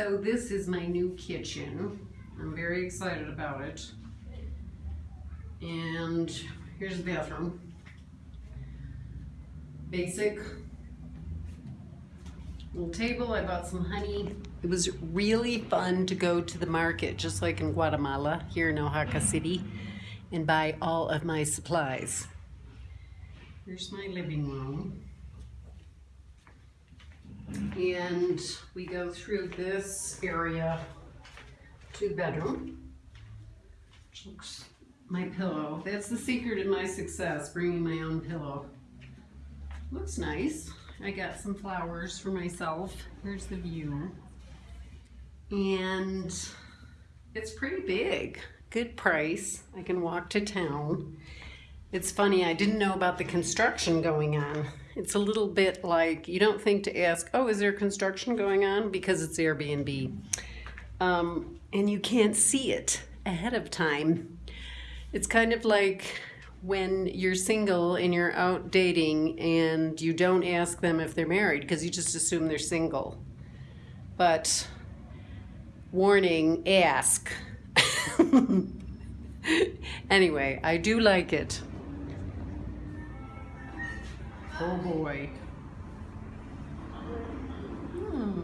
So this is my new kitchen. I'm very excited about it. And here's the bathroom. Basic little table. I bought some honey. It was really fun to go to the market, just like in Guatemala, here in Oaxaca City, and buy all of my supplies. Here's my living room. And we go through this area to bedroom. Looks my pillow. That's the secret of my success, bringing my own pillow. Looks nice. I got some flowers for myself. Here's the view. And it's pretty big. Good price. I can walk to town. It's funny, I didn't know about the construction going on. It's a little bit like, you don't think to ask, oh, is there construction going on? Because it's Airbnb. Um, and you can't see it ahead of time. It's kind of like when you're single and you're out dating and you don't ask them if they're married because you just assume they're single. But warning, ask. anyway, I do like it. Oh boy. Hmm.